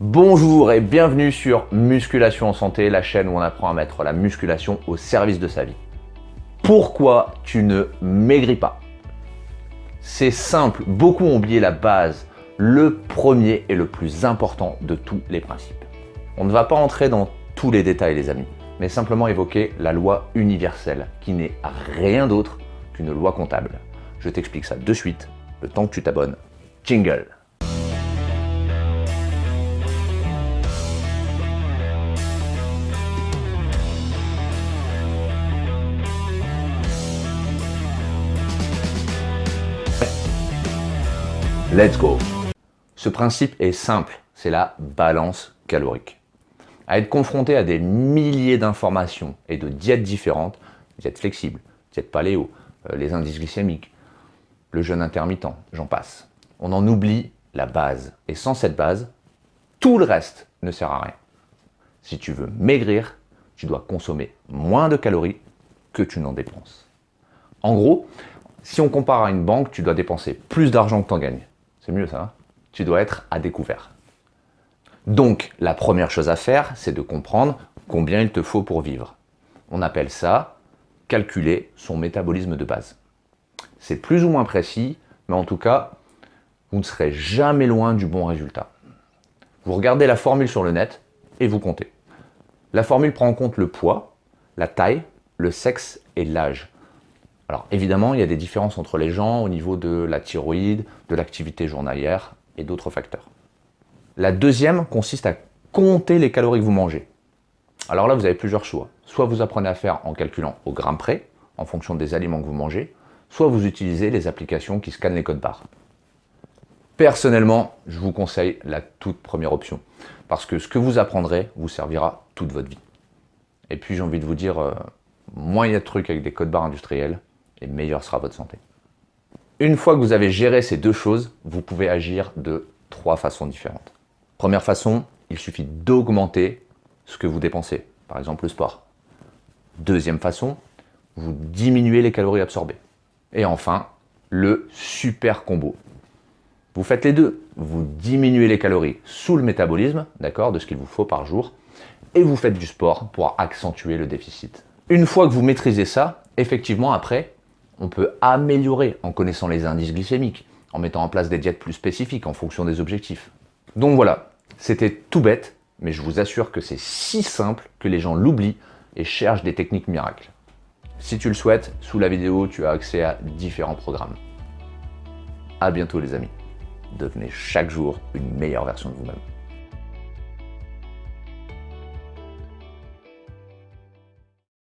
Bonjour et bienvenue sur Musculation en Santé, la chaîne où on apprend à mettre la musculation au service de sa vie. Pourquoi tu ne maigris pas? C'est simple, beaucoup ont oublié la base, le premier et le plus important de tous les principes. On ne va pas entrer dans tous les détails les amis, mais simplement évoquer la loi universelle qui n'est rien d'autre qu'une loi comptable. Je t'explique ça de suite, le temps que tu t'abonnes. Jingle Let's go Ce principe est simple, c'est la balance calorique. À être confronté à des milliers d'informations et de diètes différentes, diète flexible, diète paléo, euh, les indices glycémiques, le jeûne intermittent, j'en passe. On en oublie la base. Et sans cette base, tout le reste ne sert à rien. Si tu veux maigrir, tu dois consommer moins de calories que tu n'en dépenses. En gros, si on compare à une banque, tu dois dépenser plus d'argent que tu en gagnes. C'est mieux ça. Hein tu dois être à découvert. Donc, la première chose à faire, c'est de comprendre combien il te faut pour vivre. On appelle ça calculer son métabolisme de base. C'est plus ou moins précis, mais en tout cas, vous ne serez jamais loin du bon résultat. Vous regardez la formule sur le net et vous comptez. La formule prend en compte le poids, la taille, le sexe et l'âge. Alors évidemment, il y a des différences entre les gens au niveau de la thyroïde, de l'activité journalière et d'autres facteurs. La deuxième consiste à compter les calories que vous mangez. Alors là, vous avez plusieurs choix. Soit vous apprenez à faire en calculant au gramme près, en fonction des aliments que vous mangez, soit vous utilisez les applications qui scannent les codes barres. Personnellement, je vous conseille la toute première option, parce que ce que vous apprendrez vous servira toute votre vie. Et puis j'ai envie de vous dire, euh, moins il y a de trucs avec des codes barres industriels, et meilleure sera votre santé. Une fois que vous avez géré ces deux choses, vous pouvez agir de trois façons différentes. Première façon, il suffit d'augmenter ce que vous dépensez, par exemple le sport. Deuxième façon, vous diminuez les calories absorbées. Et enfin, le super combo. Vous faites les deux. Vous diminuez les calories sous le métabolisme, d'accord, de ce qu'il vous faut par jour, et vous faites du sport pour accentuer le déficit. Une fois que vous maîtrisez ça, effectivement, après, on peut améliorer en connaissant les indices glycémiques, en mettant en place des diètes plus spécifiques en fonction des objectifs. Donc voilà, c'était tout bête, mais je vous assure que c'est si simple que les gens l'oublient et cherchent des techniques miracles. Si tu le souhaites, sous la vidéo, tu as accès à différents programmes. A bientôt les amis. Devenez chaque jour une meilleure version de vous-même.